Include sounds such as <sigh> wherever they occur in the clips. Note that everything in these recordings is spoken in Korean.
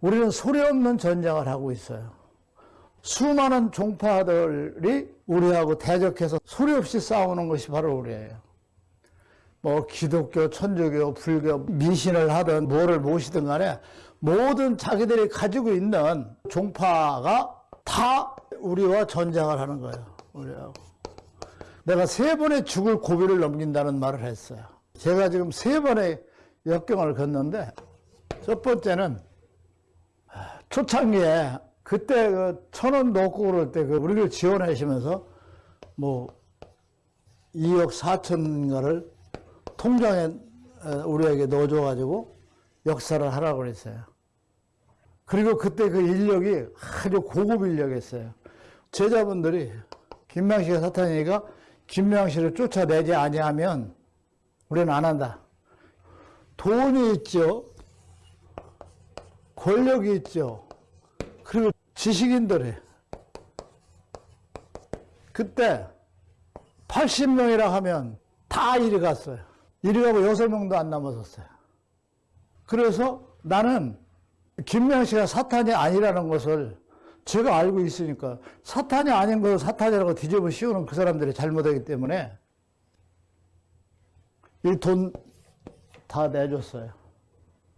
우리는 소리 없는 전쟁을 하고 있어요. 수많은 종파들이 우리하고 대적해서 소리 없이 싸우는 것이 바로 우리예요. 뭐 기독교, 천주교, 불교, 미신을 하든 뭐를 모시든 간에 모든 자기들이 가지고 있는 종파가 다 우리와 전쟁을 하는 거예요. 우리하고. 내가 세 번의 죽을 고비를 넘긴다는 말을 했어요. 제가 지금 세 번의 역경을 걷는데 첫 번째는 초창기에 그때 그 천원 놓고 그럴 때 그 우리를 지원하시면서 뭐 2억 4천인가를 통장에 우리에게 넣어줘가지고 역사를 하라고 그랬어요. 그리고 그때 그 인력이 아주 고급 인력이었어요. 제자분들이 김명식의 사탄이가 김명식을 쫓아내지 아니하면 우리는 안 한다. 돈이 있죠. 권력이 있죠. 지식인들이 그때 80명이라 하면 다 이리 갔어요. 이리 가고 6명도 안 남았었어요. 그래서 나는 김명식가 사탄이 아니라는 것을 제가 알고 있으니까 사탄이 아닌 것을 사탄이라고 뒤집어 씌우는 그 사람들이 잘못하기 때문에 이 돈 다 내줬어요.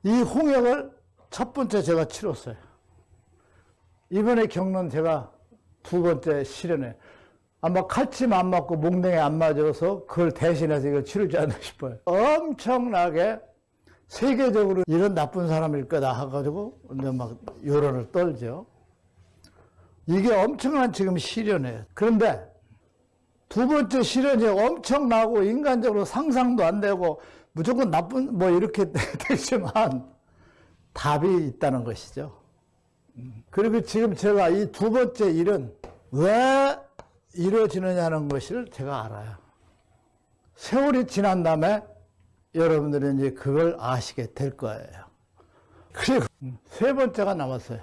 이 홍역을 첫 번째 제가 치렀어요. 이번에 겪는 제가 두 번째 실현에 아마 칼침 안 맞고 몽댕이 안 맞아서 그걸 대신해서 이걸 치르지 않나 싶어요. 엄청나게 세계적으로 이런 나쁜 사람일 거다 해가지고 이제 막 여론을 떨죠. 이게 엄청난 지금 시련이에요. 그런데 두 번째 시련이 엄청나고 인간적으로 상상도 안 되고 무조건 나쁜 뭐 이렇게 <laughs> 되지만 답이 있다는 것이죠. 그리고 지금 제가 이 두 번째 일은 왜 이루어지느냐는 것을 제가 알아요. 세월이 지난 다음에 여러분들이 이제 그걸 아시게 될 거예요. 그리고 세 번째가 남았어요.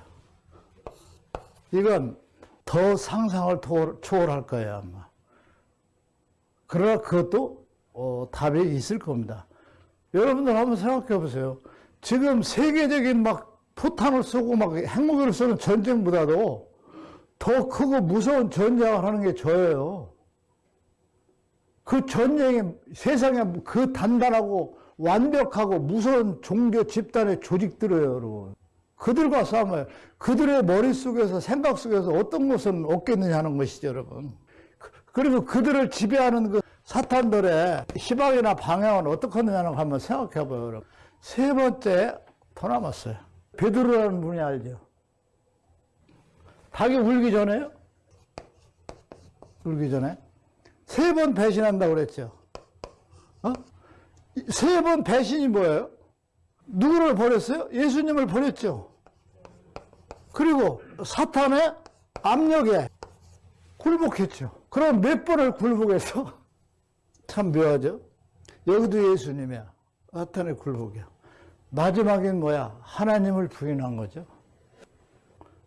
이건 더 상상을 초월할 거예요, 아마. 그러나 그것도 어, 답이 있을 겁니다. 여러분들 한번 생각해 보세요. 지금 세계적인 막 포탄을 쏘고 막 핵무기를 쏘는 전쟁보다도 더 크고 무서운 전쟁을 하는 게 저예요. 그 전쟁에 세상에 그 단단하고 완벽하고 무서운 종교 집단의 조직들이에요, 여러분. 그들과 싸움을 그들의 머릿속에서 생각 속에서 어떤 것은 얻겠느냐 하는 것이죠, 여러분. 그리고 그들을 지배하는 그 사탄들의 희망이나 방향은 어떻게 하느냐는 한번 생각해 봐요, 여러분. 세 번째 더 남았어요. 베드로라는 분이 알죠? 닭이 울기 전에요? 울기 전에? 세 번 배신한다고 그랬죠. 어? 세 번 배신이 뭐예요? 누구를 버렸어요? 예수님을 버렸죠. 그리고 사탄의 압력에 굴복했죠. 그럼 몇 번을 굴복해서? <laughs> 참 묘하죠? 여기도 예수님이야. 사탄의 굴복이야. 마지막엔 뭐야? 하나님을 부인한 거죠.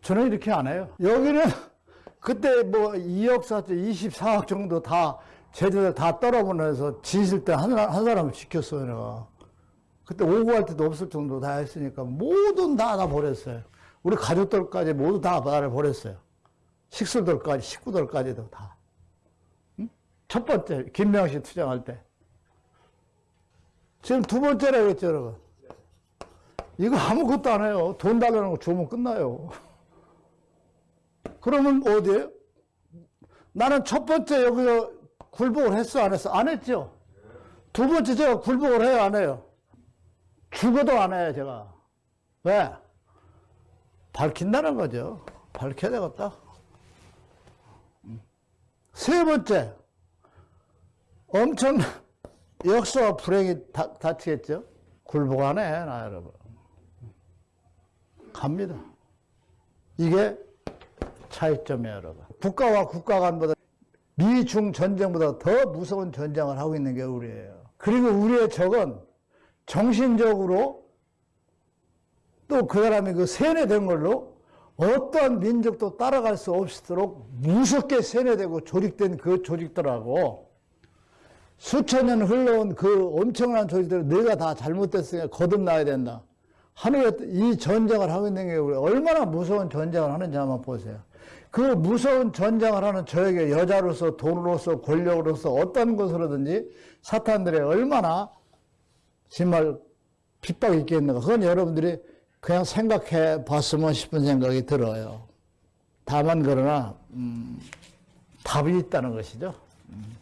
저는 이렇게 안 해요. 여기는 <laughs> 그때 뭐 2억 4천, 24억 정도 다 제자들 다 떨어보내서 지실 때 한 한 사람을 지켰어요, 내가. 그때 오고 할 때도 없을 정도 다 했으니까 모든 다 다 버렸어요. 우리 가족들까지 모두 다 나를 버렸어요. 식수들까지, 식구들까지도 다. 응? 첫 번째, 김명식 투쟁할 때. 지금 두 번째라 그랬죠, 여러분. 이거 아무것도 안 해요. 돈 달라는 거 주면 끝나요. 그러면 어디에요? 나는 첫 번째 여기서 굴복을 했어, 안 했어? 안 했죠? 두 번째 제가 굴복을 해요, 안 해요? 죽어도 안 해요, 제가. 왜? 밝힌다는 거죠. 밝혀야 되겠다. 세 번째, 엄청 <laughs> 역사와 불행이 다, 닥치겠죠? 굴복 안 해, 나 여러분. 갑니다. 이게 차이점이에요, 여러분. 국가와 국가 간보다 미중 전쟁보다 더 무서운 전쟁을 하고 있는 게 우리예요. 그리고 우리의 적은 정신적으로 또 그 사람이 그 세뇌된 걸로 어떠한 민족도 따라갈 수 없도록 무섭게 세뇌되고 조직된 그 조직들하고 수천 년 흘러온 그 엄청난 조직들을 내가 다 잘못됐으니까 거듭나야 된다. 하늘에 이 전쟁을 하고 있는 게 얼마나 무서운 전쟁을 하는지 한번 보세요. 그 무서운 전쟁을 하는 저에게 여자로서 돈으로서 권력으로서 어떤 것으로든지 사탄들의 얼마나 정말 핍박이 있겠는가. 그건 여러분들이 그냥 생각해 봤으면 싶은 생각이 들어요. 다만 그러나 음, 답이 있다는 것이죠. 음.